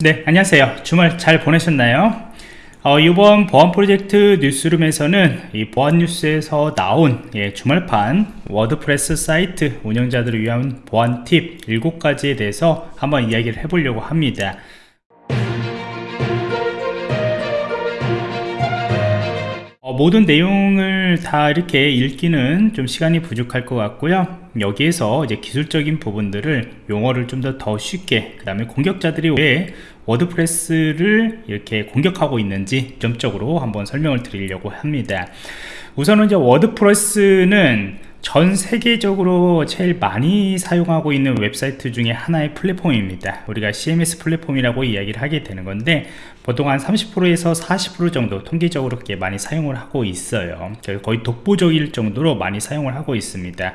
네 안녕하세요. 주말 잘 보내셨나요? 어, 이번 보안 프로젝트 뉴스룸에서는 이 보안 뉴스에서 나온 예, 주말판 워드프레스 사이트 운영자들을 위한 보안 팁 7가지에 대해서 한번 이야기를 해보려고 합니다 어, 모든 내용을 다 이렇게 읽기는 좀 시간이 부족할 것 같고요. 여기에서 이제 기술적인 부분들을 용어를 좀 더 더 쉽게 그 다음에 공격자들이 왜 WordPress를 이렇게 공격하고 있는지 중점적으로 한번 설명을 드리려고 합니다. 우선은 이제 WordPress는 전 세계적으로 제일 많이 사용하고 있는 웹사이트 중에 하나의 플랫폼입니다. 우리가 CMS 플랫폼이라고 이야기를 하게 되는 건데 보통 한 30%에서 40% 정도 통계적으로 그렇게 많이 사용을 하고 있어요. 거의 독보적일 정도로 많이 사용을 하고 있습니다.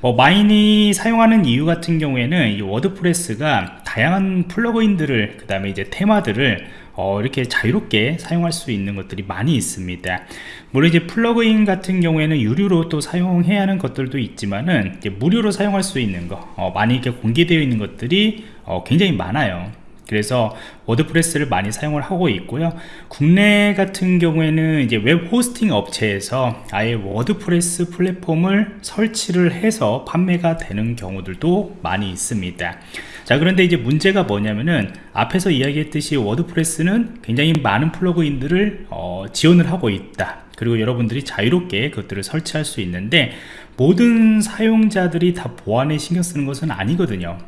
뭐 많이 사용하는 이유 같은 경우에는 이 WordPress가 다양한 plugin들을 그 다음에 이제 테마들을 어, 이렇게 자유롭게 사용할 수 있는 것들이 많이 있습니다. 물론 이제 plugin 같은 경우에는 유료로 또 사용해야 하는 것들도 있지만은 무료로 사용할 수 있는 거 어, 많이 이렇게 공개되어 있는 것들이 어, 굉장히 많아요 그래서 WordPress를 많이 사용을 하고 있고요. 국내 같은 경우에는 이제 web hosting 업체에서 아예 WordPress 플랫폼을 설치를 해서 판매가 되는 경우들도 많이 있습니다. 자 그런데 이제 문제가 뭐냐면은 앞에서 이야기했듯이 WordPress는 굉장히 많은 plugin들을 어, 지원을 하고 있다. 그리고 여러분들이 자유롭게 그것들을 설치할 수 있는데 모든 사용자들이 다 보안에 신경 쓰는 것은 아니거든요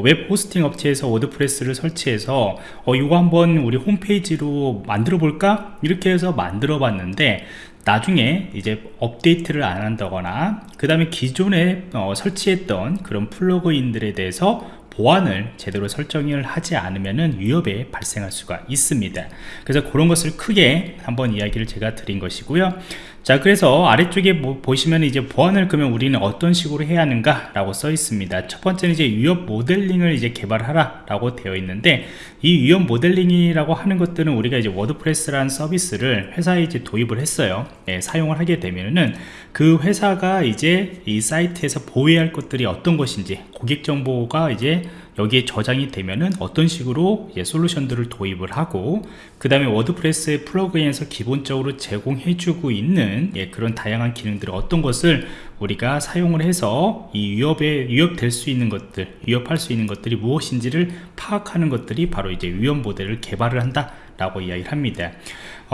web hosting 업체에서 WordPress를 설치해서 어 이거 한번 우리 홈페이지로 만들어 볼까? 이렇게 해서 만들어 봤는데 나중에 이제 업데이트를 안 한다거나 그 다음에 기존에 어 설치했던 그런 plugin들에 대해서 보안을 제대로 설정을 하지 않으면 위협이 발생할 수가 있습니다. 그래서 그런 것을 크게 한번 이야기를 제가 드린 것이고요 자 그래서 아래쪽에 뭐 보시면 이제 보안을 그러면 우리는 어떤 식으로 해야 하는가 라고 써 있습니다. 첫 번째는 이제 위협 모델링을 이제 개발하라 라고 되어 있는데 이 위협 모델링이라고 하는 것들은 우리가 이제 WordPress라는 서비스를 회사에 이제 도입을 했어요. 예, 사용을 하게 되면은 그 회사가 이제 이 사이트에서 보호해야 할 것들이 어떤 것인지 고객 정보가 이제 여기에 저장이 되면은 어떤 식으로 솔루션들을 도입을 하고 그 다음에 WordPress의 plugin에서 기본적으로 제공해주고 있는 예, 그런 다양한 기능들을 어떤 것을 우리가 사용을 해서 이 위협에 위협될 수 있는 것들 위협할 수 있는 것들이 무엇인지를 파악하는 것들이 바로 이제 위협 모델을 개발을 한다 라고 이야기를 합니다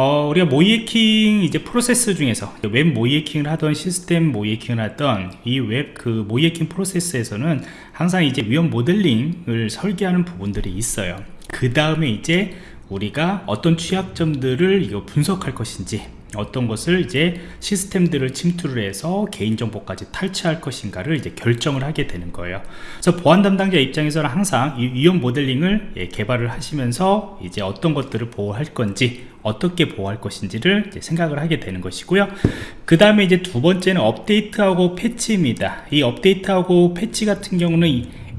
어, 우리가 모의해킹 이제 프로세스 중에서 웹 모의해킹을 하던 시스템 모의해킹을 하던 이 웹 그 모의해킹 프로세스에서는 항상 이제 위험 모델링을 설계하는 부분들이 있어요. 그 다음에 이제 우리가 어떤 취약점들을 이거 분석할 것인지 어떤 것을 이제 시스템들을 침투를 해서 개인정보까지 탈취할 것인가를 이제 결정을 하게 되는 거예요. 그래서 보안 담당자 입장에서는 항상 이 위험 모델링을 예, 개발을 하시면서 이제 어떤 것들을 보호할 건지 어떻게 보호할 것인지를 생각을 하게 되는 것이고요. 그 다음에 이제 두 번째는 업데이트하고 패치입니다. 이 업데이트하고 패치 같은 경우는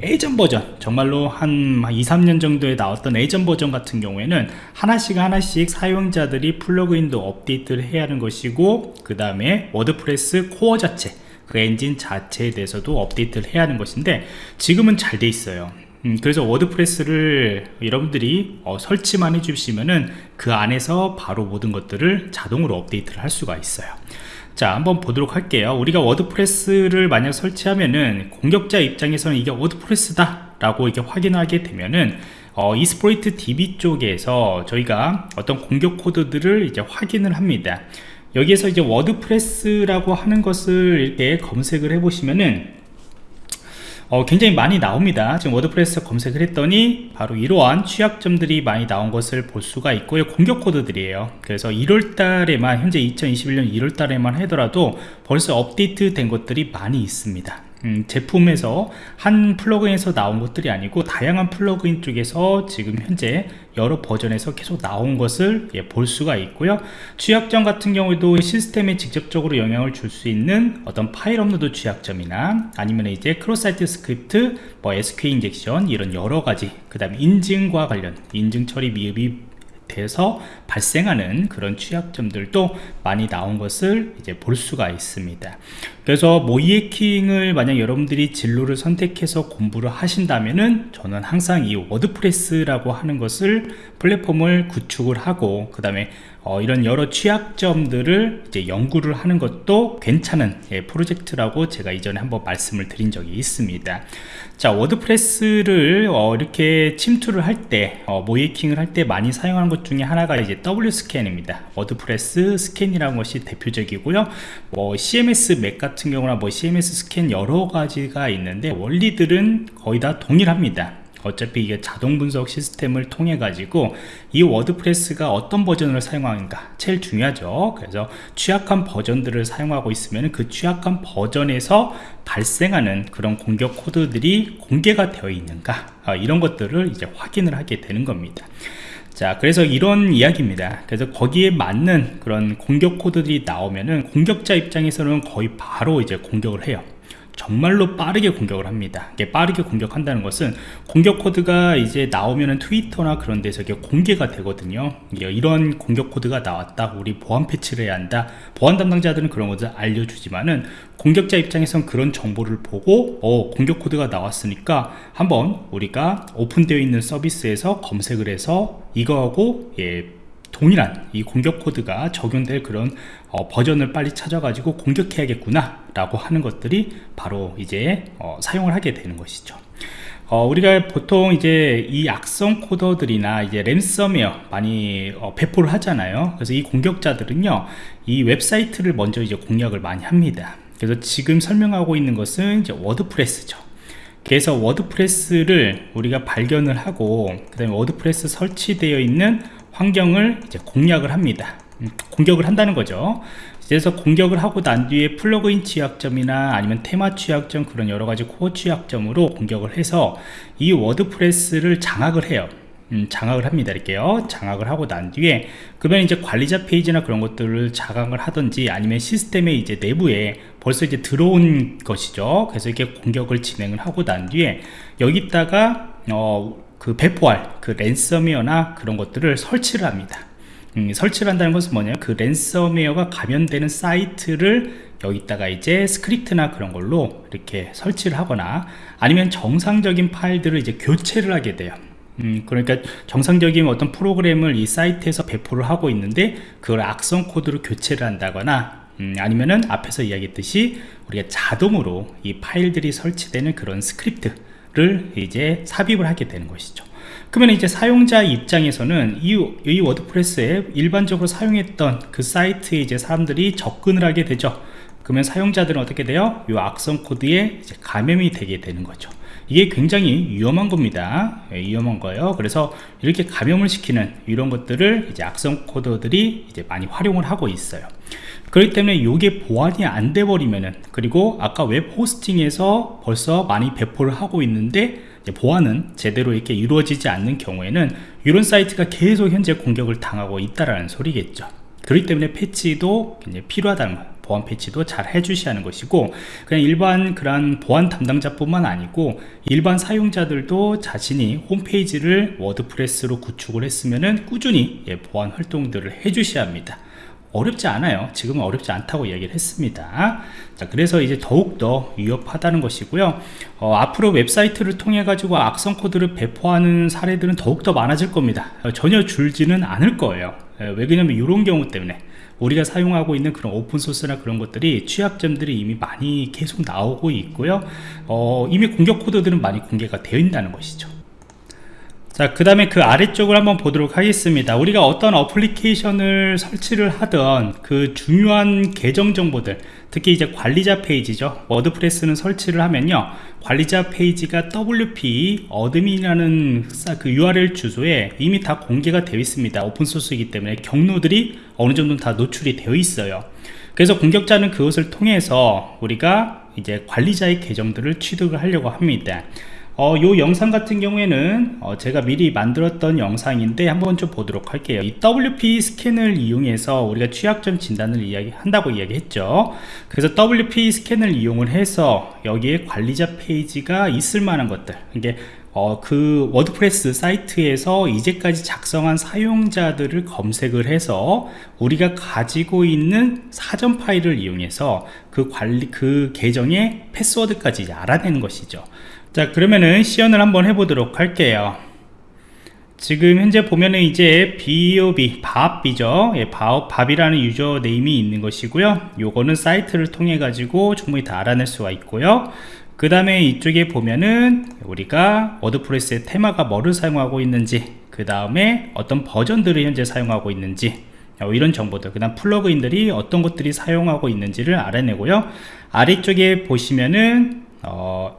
예전 버전 정말로 한 2, 3년 정도에 나왔던 예전 버전 같은 경우에는 하나씩 하나씩 사용자들이 plugin도 업데이트를 해야 하는 것이고 그 다음에 WordPress core 자체 그 엔진 자체에 대해서도 업데이트를 해야 하는 것인데 지금은 잘 돼 있어요. 음, 그래서 WordPress를 여러분들이 어, 설치만 해주시면은 그 안에서 바로 모든 것들을 자동으로 업데이트를 할 수가 있어요 자 한번 보도록 할게요. 우리가 WordPress를 만약 설치하면은 공격자 입장에서는 이게 WordPress다 라고 이렇게 확인하게 되면은 어, Exploit DB 쪽에서 저희가 어떤 공격 코드들을 이제 확인을 합니다. 여기에서 이제 WordPress라고 하는 것을 이렇게 검색을 해 보시면은 어, 굉장히 많이 나옵니다. 지금 WordPress 검색을 했더니 바로 이러한 취약점들이 많이 나온 것을 볼 수가 있고요 공격 코드들이에요. 그래서 1월 달에만 현재 2021년 1월 달에만 하더라도 벌써 업데이트 된 것들이 많이 있습니다 음, 제품에서 한 plugin에서 나온 것들이 아니고 다양한 plugin 쪽에서 지금 현재 여러 버전에서 계속 나온 것을 예, 볼 수가 있고요. 취약점 같은 경우에도 시스템에 직접적으로 영향을 줄 수 있는 어떤 파일 업로드 취약점이나 아니면 이제 cross site script 뭐 SQL injection 이런 여러 가지 그 다음에 인증과 관련 인증 처리 미흡이 못해서 발생하는 그런 취약점들도 많이 나온 것을 이제 볼 수가 있습니다. 그래서 모의해킹을 만약 여러분들이 진로를 선택해서 공부를 하신다면은 저는 항상 이 WordPress라고 하는 것을 플랫폼을 구축을 하고 그 다음에 어, 이런 여러 취약점들을 이제 연구를 하는 것도 괜찮은 예, 프로젝트라고 제가 이전에 한번 말씀을 드린 적이 있습니다. 자 WordPress를 어, 이렇게 침투를 할때 어, 모의해킹을 할 때 많이 사용하는 것 중에 하나가 이제 WPScan입니다. WordPress Scan이라는 것이 대표적이고요. 뭐 CMSmap 같은 경우나 뭐 CMS Scan 여러 가지가 있는데 원리들은 거의 다 동일합니다 어차피 이게 자동 분석 시스템을 통해 가지고 이 워드프레스가 어떤 버전을 사용하는가 제일 중요하죠. 그래서 취약한 버전들을 사용하고 있으면 그 취약한 버전에서 발생하는 그런 공격 코드들이 공개가 되어 있는가 아, 이런 것들을 이제 확인을 하게 되는 겁니다. 자 그래서 이런 이야기입니다. 그래서 거기에 맞는 그런 공격 코드들이 나오면은 공격자 입장에서는 거의 바로 이제 공격을 해요 정말로 빠르게 공격을 합니다. 빠르게 공격한다는 것은 공격 코드가 이제 나오면은 Twitter나 그런 데서 이게 공개가 되거든요. 이런 공격 코드가 나왔다. 우리 보안 패치를 해야 한다. 보안 담당자들은 그런 것을 알려주지만은 공격자 입장에선 그런 정보를 보고 어 공격 코드가 나왔으니까 한번 우리가 오픈되어 있는 서비스에서 검색을 해서 이거하고 예 동일한 이 공격 코드가 적용될 그런 어, 버전을 빨리 찾아가지고 공격해야겠구나 라고 하는 것들이 바로 이제 어, 사용을 하게 되는 것이죠. 어, 우리가 보통 이제 이 악성 코드들이나 이제 랜섬웨어 많이 어, 배포를 하잖아요. 그래서 이 공격자들은요 이 웹사이트를 먼저 이제 공략을 많이 합니다. 그래서 지금 설명하고 있는 것은 이제 WordPress죠. 그래서 WordPress를 우리가 발견을 하고 그 다음에 WordPress 설치되어 있는 환경을 이제 공략을 합니다. 음, 공격을 한다는 거죠. 그래서 공격을 하고 난 뒤에 plugin 취약점이나 아니면 테마 취약점 그런 여러가지 core 취약점으로 공격을 해서 이 WordPress를 장악을 해요. 음, 장악을 합니다. 이렇게요. 장악을 하고 난 뒤에 그러면 이제 관리자 페이지나 그런 것들을 장악을 하든지 아니면 시스템의 이제 내부에 벌써 이제 들어온 것이죠. 그래서 이렇게 공격을 진행을 하고 난 뒤에 여기다가 어, 그 배포할 그 랜섬웨어나 그런 것들을 설치를 합니다. 음, 설치를 한다는 것은 뭐냐면 그 랜섬웨어가 감염되는 사이트를 여기다가 이제 스크립트나 그런 걸로 이렇게 설치를 하거나 아니면 정상적인 파일들을 이제 교체를 하게 돼요. 음, 그러니까 정상적인 어떤 프로그램을 이 사이트에서 배포를 하고 있는데 그걸 악성 코드로 교체를 한다거나 음, 아니면은 앞에서 이야기했듯이 우리가 자동으로 이 파일들이 설치되는 그런 스크립트 를 이제 삽입을 하게 되는 것이죠. 그러면 이제 사용자 입장에서는 이, 이 WordPress에 일반적으로 사용했던 그 사이트에 이제 사람들이 접근을 하게 되죠. 그러면 사용자들은 어떻게 돼요? 이 악성 코드에 감염이 되게 되는 거죠. 이게 굉장히 위험한 겁니다. 예, 위험한 거예요. 그래서 이렇게 감염을 시키는 이런 것들을 이제 악성 코드들이 이제 많이 활용을 하고 있어요 그렇기 때문에 이게 보안이 안 돼 버리면은 그리고 아까 web hosting에서 벌써 많이 배포를 하고 있는데 보안은 제대로 이렇게 이루어지지 않는 경우에는 이런 사이트가 계속 현재 공격을 당하고 있다라는 소리겠죠. 그렇기 때문에 패치도 굉장히 필요하다는 거예요 보안 패치도 잘 해주셔야 하는 것이고 그냥 일반 그런 보안 담당자뿐만 아니고 일반 사용자들도 자신이 홈페이지를 WordPress로 구축을 했으면 꾸준히 예, 보안 활동들을 해주셔야 합니다 어렵지 않아요. 지금은 어렵지 않다고 얘기를 했습니다. 자 그래서 이제 더욱더 위험하다는 것이고요. 어, 앞으로 웹사이트를 통해 가지고 악성 코드를 배포하는 사례들은 더욱더 많아질 겁니다. 어, 전혀 줄지는 않을 거예요. 예, 왜 그러냐면 이런 경우 때문에 우리가 사용하고 있는 그런 open source나 그런 것들이 취약점들이 이미 많이 계속 나오고 있고요. 어, 이미 공격 코드들은 많이 공개가 되어 있다는 것이죠 자, 그 다음에 그 아래쪽을 한번 보도록 하겠습니다. 우리가 어떤 application을 설치를 하던 그 중요한 계정 정보들, 특히 이제 관리자 페이지죠. WordPress는 설치를 하면요. 관리자 페이지가 WP admin이라는 그 URL 주소에 이미 다 공개가 되어 있습니다. 오픈소스이기 때문에 경로들이 어느 정도 다 노출이 되어 있어요. 그래서 공격자는 그것을 통해서 우리가 이제 관리자의 계정들을 취득을 하려고 합니다. 어, 요 영상 같은 경우에는 어, 제가 미리 만들었던 영상인데 한번 좀 보도록 할게요. 이 WP 스캔을 이용해서 우리가 취약점 진단을 이야기 한다고 이야기했죠. 그래서 WP 스캔을 이용을 해서 여기에 관리자 페이지가 있을 만한 것들 이게 어, 그 WordPress 사이트에서 이제까지 작성한 사용자들을 검색을 해서 우리가 가지고 있는 사전 파일을 이용해서 그 관리 그 계정의 패스워드까지 알아내는 것이죠 자 그러면은 시연을 한번 해보도록 할게요 지금 현재 보면은 이제 BOB, Bob이죠. 예, Bob, Bob이라는 user name이 있는 것이고요. 요거는 사이트를 통해 가지고 충분히 다 알아낼 수가 있고요. 그 다음에 이쪽에 보면은 우리가 WordPress의 테마가 뭐를 사용하고 있는지 그 다음에 어떤 버전들을 현재 사용하고 있는지 어, 이런 정보들 그 다음 plugin들이 어떤 것들이 사용하고 있는지를 알아내고요. 아래쪽에 보시면은 어,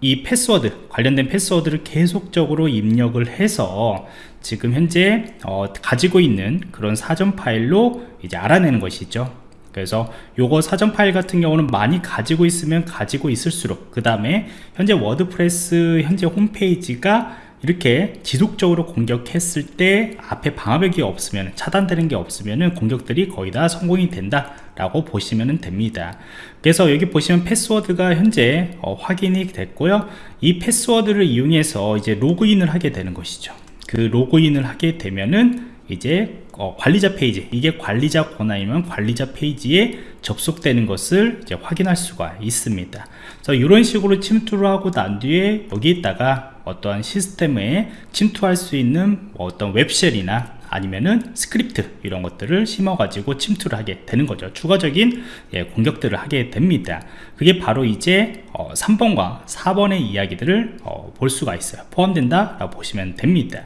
이 패스워드 관련된 패스워드를 계속적으로 입력을 해서 지금 현재 어, 가지고 있는 그런 사전 파일로 이제 알아내는 것이죠 그래서 요거 사전 파일 같은 경우는 많이 가지고 있으면 가지고 있을수록 그 다음에 현재 WordPress 현재 홈페이지가 이렇게 지속적으로 공격했을 때 앞에 방화벽이 없으면 차단되는 게 없으면 공격들이 거의 다 성공이 된다 라고 보시면 됩니다. 그래서 여기 보시면 패스워드가 현재 어, 확인이 됐고요. 이 패스워드를 이용해서 이제 로그인을 하게 되는 것이죠. 그 로그인을 하게 되면은 이제 어, 관리자 페이지. 이게 관리자 권한이면 관리자 페이지에 접속되는 것을 이제 확인할 수가 있습니다. 그래서 이런 식으로 침투를 하고 난 뒤에 여기에다가 어떠한 시스템에 침투할 수 있는 뭐 어떤 web shell이나 아니면은 스크립트 이런 것들을 심어 가지고 침투를 하게 되는 거죠. 추가적인 예, 공격들을 하게 됩니다. 그게 바로 이제 어, 3번과 4번의 이야기들을 어, 볼 수가 있어요. 포함된다 라고 보시면 됩니다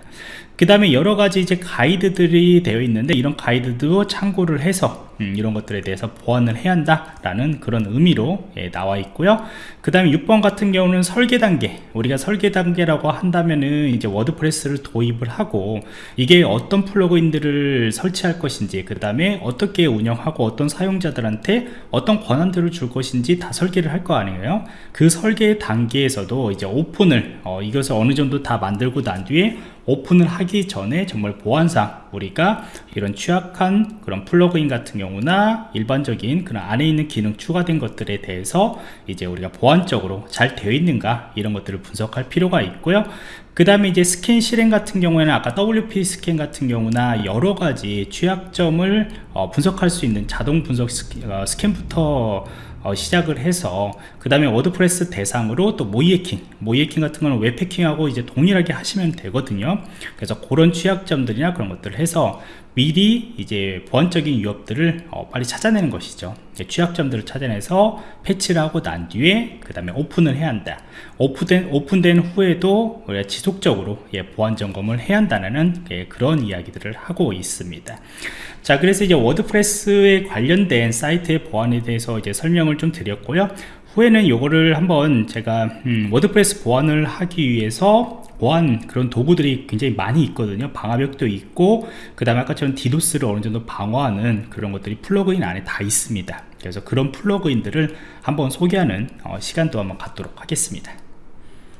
그 다음에 여러 가지 이제 가이드들이 되어 있는데 이런 가이드도 참고를 해서 음, 이런 것들에 대해서 보완을 해야 한다 라는 그런 의미로 예, 나와 있고요. 그 다음에 6번 같은 경우는 설계 단계. 우리가 설계 단계라고 한다면은 이제 WordPress를 도입을 하고 이게 어떤 plugin들을 설치할 것인지 그 다음에 어떻게 운영하고 어떤 사용자들한테 어떤 권한들을 줄 것인지 다 설계를 할 거 아니에요. 그 설계 단계에서도 이제 오픈을 어, 이것을 어느 정도 다 만들고 난 뒤에 오픈을 하기 전에 정말 보안상 우리가 이런 취약한 그런 plugin 같은 경우나 일반적인 그런 안에 있는 기능 추가된 것들에 대해서 이제 우리가 보안적으로 잘 되어 있는가 이런 것들을 분석할 필요가 있고요. 그 다음에 이제 스캔 실행 같은 경우에는 아까 WPScan 같은 경우나 여러 가지 취약점을 어, 분석할 수 있는 자동 분석 어, 스캔부터 어, 시작을 해서 그 다음에 WordPress 대상으로 또 모의해킹 모의해킹 같은 거는 웹해킹하고 이제 동일하게 하시면 되거든요. 그래서 그런 취약점들이나 그런 것들을 해서 미리 이제 보안적인 위협들을 어, 빨리 찾아내는 것이죠 취약점들을 찾아내서 패치를 하고 난 뒤에 그 다음에 오픈을 해야 한다. 오픈된, 오픈된 후에도 우리가 지속적으로 예, 보안 점검을 해야 한다는 예, 그런 이야기들을 하고 있습니다. 자 그래서 이제 워드프레스에 관련된 사이트의 보안에 대해서 이제 설명을 좀 드렸고요 후에는 요거를 한번 제가 음, 워드프레스 보안을 하기 위해서 보안 그런 도구들이 굉장히 많이 있거든요. 방화벽도 있고 그 다음에 아까처럼 디도스를 어느 정도 방어하는 그런 것들이 플러그인 안에 다 있습니다. 그래서 그런 플러그인들을 한번 소개하는 어, 시간도 한번 갖도록 하겠습니다